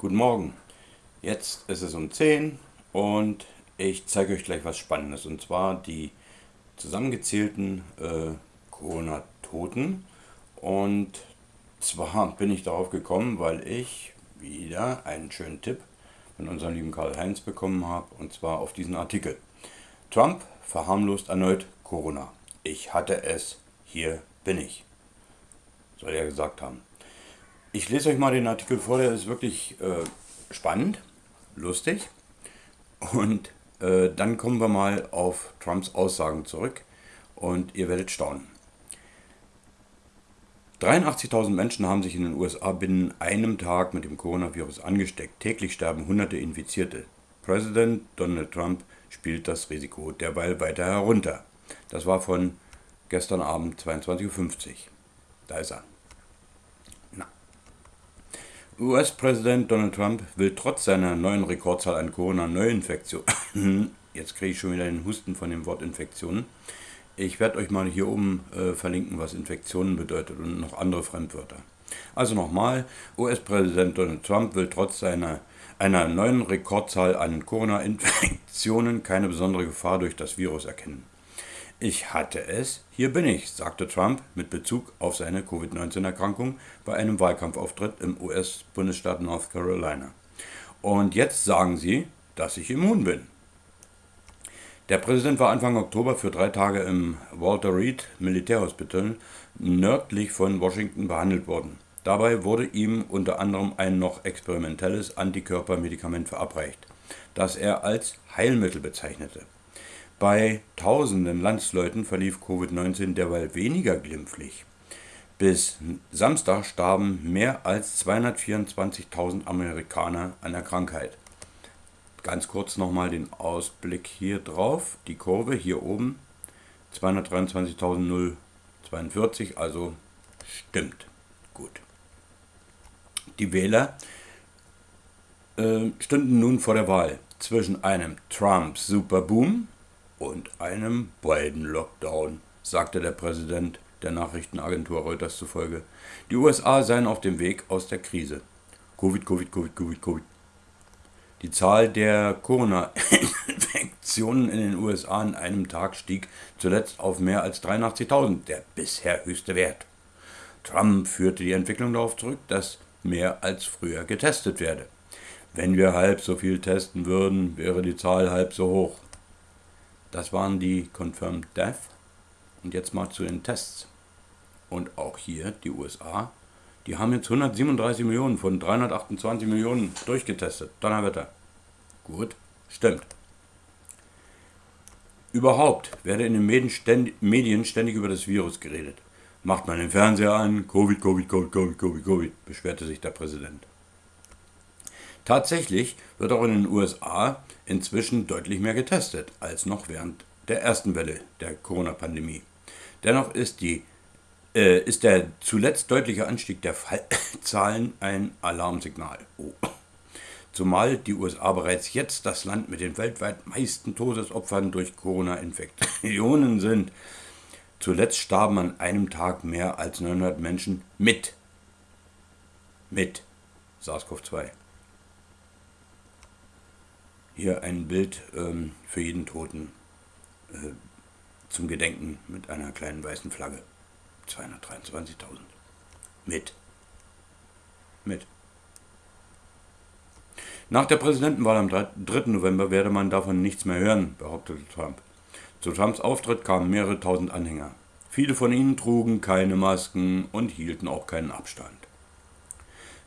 Guten Morgen. Jetzt ist es um 10 und ich zeige euch gleich was Spannendes. Und zwar die zusammengezählten äh, Corona-Toten. Und zwar bin ich darauf gekommen, weil ich wieder einen schönen Tipp von unserem lieben Karl-Heinz bekommen habe. Und zwar auf diesen Artikel. Trump verharmlost erneut Corona. Ich hatte es, hier bin ich. Soll er gesagt haben. Ich lese euch mal den Artikel vor, der ist wirklich äh, spannend, lustig. Und äh, dann kommen wir mal auf Trumps Aussagen zurück und ihr werdet staunen. 83.000 Menschen haben sich in den USA binnen einem Tag mit dem Coronavirus angesteckt. Täglich sterben hunderte Infizierte. Präsident Donald Trump spielt das Risiko derweil weiter herunter. Das war von gestern Abend 22.50 Uhr. Da ist er. US-Präsident Donald Trump will trotz seiner neuen Rekordzahl an Corona-Neuinfektionen, jetzt kriege ich schon wieder den Husten von dem Wort Infektionen, ich werde euch mal hier oben äh, verlinken, was Infektionen bedeutet und noch andere Fremdwörter. Also nochmal, US-Präsident Donald Trump will trotz seiner einer neuen Rekordzahl an Corona-Infektionen keine besondere Gefahr durch das Virus erkennen. Ich hatte es, hier bin ich, sagte Trump mit Bezug auf seine Covid-19-Erkrankung bei einem Wahlkampfauftritt im US-Bundesstaat North Carolina. Und jetzt sagen Sie, dass ich immun bin. Der Präsident war Anfang Oktober für drei Tage im Walter Reed Militärhospital nördlich von Washington behandelt worden. Dabei wurde ihm unter anderem ein noch experimentelles Antikörpermedikament verabreicht, das er als Heilmittel bezeichnete. Bei tausenden Landsleuten verlief Covid-19 derweil weniger glimpflich. Bis Samstag starben mehr als 224.000 Amerikaner an der Krankheit. Ganz kurz nochmal den Ausblick hier drauf. Die Kurve hier oben 223.042, also stimmt. Gut. Die Wähler äh, stünden nun vor der Wahl zwischen einem Trump-Superboom und einem Biden-Lockdown, sagte der Präsident der Nachrichtenagentur Reuters zufolge. Die USA seien auf dem Weg aus der Krise. Covid, Covid, Covid, Covid, Covid. Die Zahl der Corona-Infektionen in den USA in einem Tag stieg zuletzt auf mehr als 83.000, der bisher höchste Wert. Trump führte die Entwicklung darauf zurück, dass mehr als früher getestet werde. Wenn wir halb so viel testen würden, wäre die Zahl halb so hoch. Das waren die Confirmed Death. Und jetzt mal zu den Tests. Und auch hier die USA. Die haben jetzt 137 Millionen von 328 Millionen durchgetestet. Donnerwetter. Gut, stimmt. Überhaupt werde in den Medien ständig über das Virus geredet. Macht man den Fernseher an, Covid, Covid, Covid, Covid, Covid, Covid, beschwerte sich der Präsident. Tatsächlich wird auch in den USA inzwischen deutlich mehr getestet als noch während der ersten Welle der Corona-Pandemie. Dennoch ist, die, äh, ist der zuletzt deutliche Anstieg der Fallzahlen ein Alarmsignal. Oh. Zumal die USA bereits jetzt das Land mit den weltweit meisten Todesopfern durch Corona-Infektionen sind. Zuletzt starben an einem Tag mehr als 900 Menschen mit, mit SARS-CoV-2. Hier ein Bild ähm, für jeden Toten äh, zum Gedenken mit einer kleinen weißen Flagge. 223.000. Mit. Mit. Nach der Präsidentenwahl am 3. November werde man davon nichts mehr hören, behauptete Trump. Zu Trumps Auftritt kamen mehrere tausend Anhänger. Viele von ihnen trugen keine Masken und hielten auch keinen Abstand.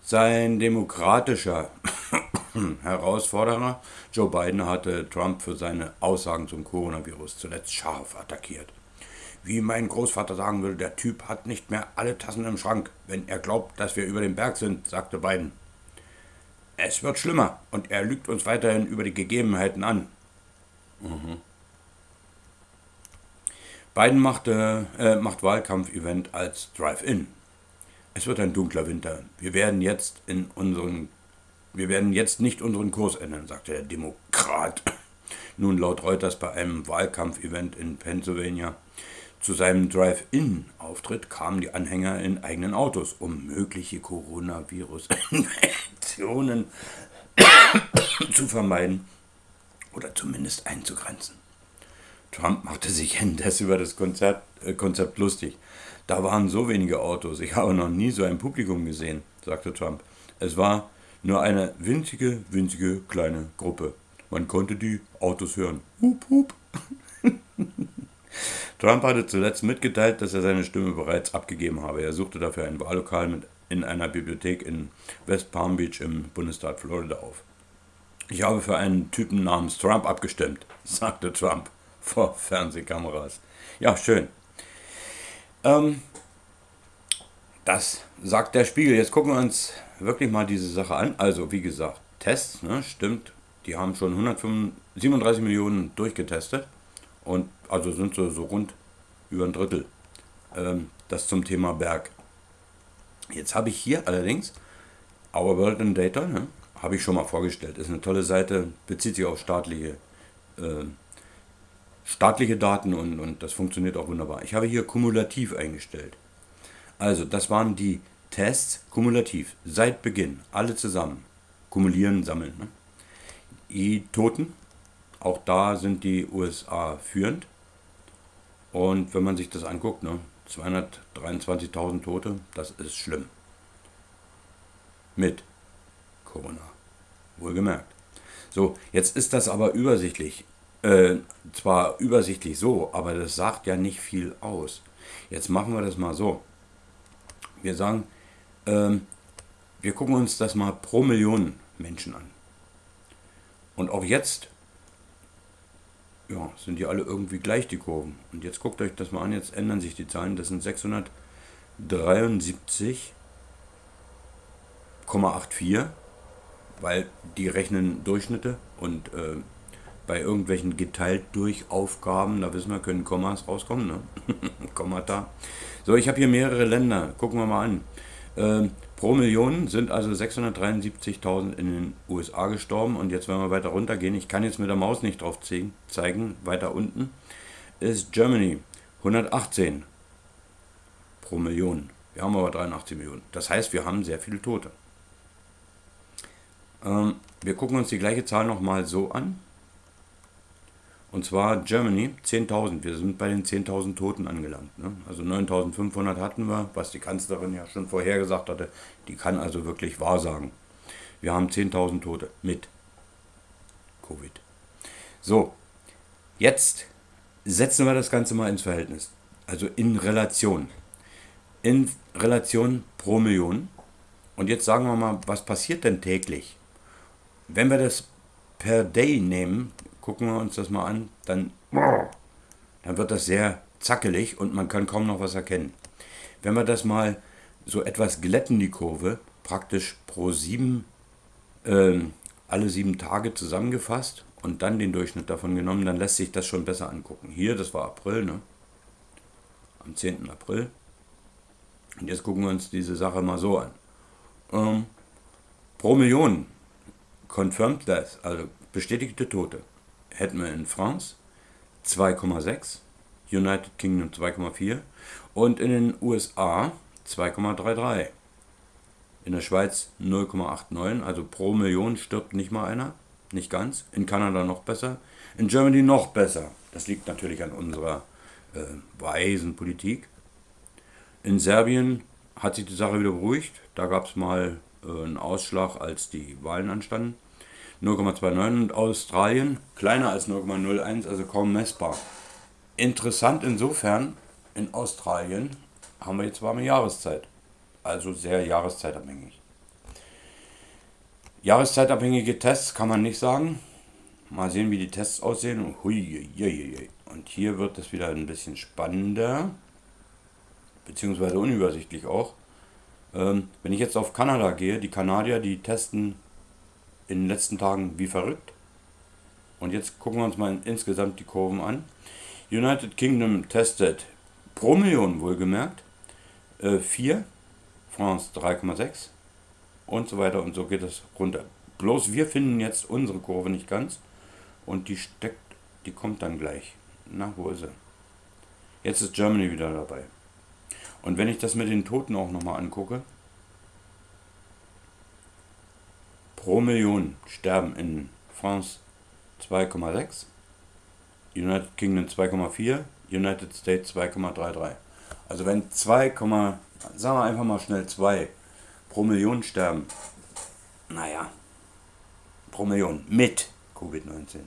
Sein demokratischer Herausforderer Joe Biden hatte Trump für seine Aussagen zum Coronavirus zuletzt scharf attackiert. Wie mein Großvater sagen würde, der Typ hat nicht mehr alle Tassen im Schrank, wenn er glaubt, dass wir über den Berg sind, sagte Biden. Es wird schlimmer und er lügt uns weiterhin über die Gegebenheiten an. Mhm. Biden machte, äh, macht Wahlkampfevent als Drive-In. Es wird ein dunkler Winter. Wir werden jetzt in unseren wir werden jetzt nicht unseren Kurs ändern, sagte der Demokrat. Nun laut Reuters bei einem Wahlkampfevent in Pennsylvania. Zu seinem Drive-In-Auftritt kamen die Anhänger in eigenen Autos, um mögliche Coronavirus-Infektionen zu vermeiden oder zumindest einzugrenzen. Trump machte sich indes über das Konzert, äh, Konzept lustig. Da waren so wenige Autos, ich habe noch nie so ein Publikum gesehen, sagte Trump. Es war nur eine winzige, winzige kleine Gruppe. Man konnte die Autos hören. Hup, hup. Trump hatte zuletzt mitgeteilt, dass er seine Stimme bereits abgegeben habe. Er suchte dafür ein Wahllokal mit in einer Bibliothek in West Palm Beach im Bundesstaat Florida auf. Ich habe für einen Typen namens Trump abgestimmt, sagte Trump vor Fernsehkameras. Ja, schön. Ähm, das sagt der Spiegel. Jetzt gucken wir uns wirklich mal diese Sache an. Also, wie gesagt, Tests, ne, stimmt. Die haben schon 137 Millionen durchgetestet. Und also sind so, so rund über ein Drittel. Ähm, das zum Thema Berg. Jetzt habe ich hier allerdings Our World in Data, ne, habe ich schon mal vorgestellt. Ist eine tolle Seite, bezieht sich auf staatliche, äh, staatliche Daten und, und das funktioniert auch wunderbar. Ich habe hier kumulativ eingestellt. Also, das waren die Tests kumulativ, seit Beginn, alle zusammen. Kumulieren, sammeln. Ne? Die Toten, auch da sind die USA führend. Und wenn man sich das anguckt, ne, 223.000 Tote, das ist schlimm. Mit Corona. Wohlgemerkt. So, jetzt ist das aber übersichtlich. Äh, zwar übersichtlich so, aber das sagt ja nicht viel aus. Jetzt machen wir das mal so. Wir sagen, ähm, wir gucken uns das mal pro Million Menschen an. Und auch jetzt ja, sind die alle irgendwie gleich, die Kurven. Und jetzt guckt euch das mal an, jetzt ändern sich die Zahlen. Das sind 673,84, weil die rechnen Durchschnitte und äh, bei irgendwelchen geteilt durch Aufgaben, da wissen wir, können Kommas rauskommen, ne? Kommata. So, ich habe hier mehrere Länder, gucken wir mal an. Ähm, pro Million sind also 673.000 in den USA gestorben. Und jetzt, wenn wir weiter runtergehen, ich kann jetzt mit der Maus nicht drauf zeigen, weiter unten ist Germany 118 pro Million. Wir haben aber 83 Millionen. Das heißt, wir haben sehr viele Tote. Ähm, wir gucken uns die gleiche Zahl nochmal so an. Und zwar Germany 10.000. Wir sind bei den 10.000 Toten angelangt. Ne? Also 9.500 hatten wir, was die Kanzlerin ja schon vorhergesagt hatte. Die kann also wirklich wahrsagen. Wir haben 10.000 Tote mit Covid. So, jetzt setzen wir das Ganze mal ins Verhältnis. Also in Relation. In Relation pro Million. Und jetzt sagen wir mal, was passiert denn täglich? Wenn wir das per Day nehmen, gucken wir uns das mal an, dann, dann wird das sehr zackelig und man kann kaum noch was erkennen. Wenn wir das mal so etwas glätten, die Kurve, praktisch pro sieben, äh, alle sieben Tage zusammengefasst und dann den Durchschnitt davon genommen, dann lässt sich das schon besser angucken. Hier, das war April, ne? Am 10. April. Und jetzt gucken wir uns diese Sache mal so an. Ähm, pro Million confirmed das, also bestätigte Tote hätten wir in France 2,6, United Kingdom 2,4 und in den USA 2,33. In der Schweiz 0,89, also pro Million stirbt nicht mal einer, nicht ganz. In Kanada noch besser, in Germany noch besser. Das liegt natürlich an unserer äh, weisen Politik. In Serbien hat sich die Sache wieder beruhigt. Da gab es mal äh, einen Ausschlag, als die Wahlen anstanden. 0,29 und Australien kleiner als 0,01, also kaum messbar. Interessant insofern, in Australien haben wir jetzt warme Jahreszeit, also sehr jahreszeitabhängig. Jahreszeitabhängige Tests kann man nicht sagen. Mal sehen, wie die Tests aussehen. Und hier wird es wieder ein bisschen spannender, beziehungsweise unübersichtlich auch. Ähm, wenn ich jetzt auf Kanada gehe, die Kanadier, die testen in den letzten Tagen wie verrückt. Und jetzt gucken wir uns mal insgesamt die Kurven an. United Kingdom testet pro Million wohlgemerkt äh, 4, France 3,6 und so weiter und so geht es runter. Bloß wir finden jetzt unsere Kurve nicht ganz und die steckt, die kommt dann gleich. Na, wo ist sie? Jetzt ist Germany wieder dabei. Und wenn ich das mit den Toten auch nochmal angucke, pro Million sterben in France 2,6, United Kingdom 2,4, United States 2,33. Also wenn 2, sagen wir einfach mal schnell 2 pro Million sterben, naja, pro Million mit Covid-19.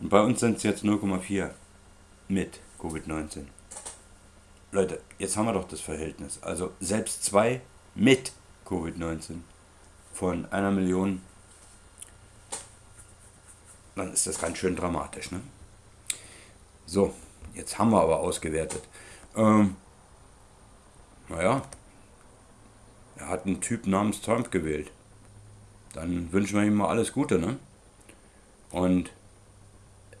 Und bei uns sind es jetzt 0,4 mit Covid-19. Leute, jetzt haben wir doch das Verhältnis. Also selbst zwei mit Covid-19 von einer Million, dann ist das ganz schön dramatisch. Ne? So, jetzt haben wir aber ausgewertet. Ähm, naja, er hat einen Typ namens Trump gewählt. Dann wünschen wir ihm mal alles Gute, ne? Und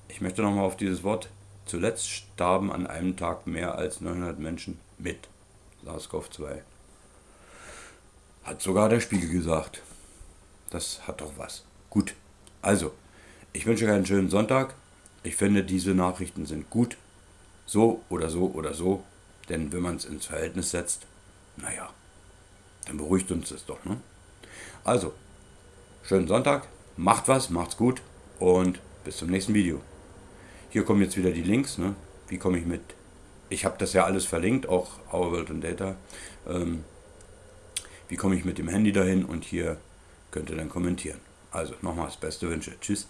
ich möchte nochmal auf dieses Wort. Zuletzt starben an einem Tag mehr als 900 Menschen mit SARS-CoV-2. Hat sogar der Spiegel gesagt. Das hat doch was. Gut. Also, ich wünsche euch einen schönen Sonntag. Ich finde, diese Nachrichten sind gut. So oder so oder so. Denn wenn man es ins Verhältnis setzt, naja, dann beruhigt uns das doch. Ne? Also, schönen Sonntag, macht was, macht's gut und bis zum nächsten Video. Hier kommen jetzt wieder die Links. Ne? Wie komme ich mit? Ich habe das ja alles verlinkt, auch Our World and Data. Ähm, wie komme ich mit dem Handy dahin? Und hier könnt ihr dann kommentieren. Also nochmals beste Wünsche. Tschüss.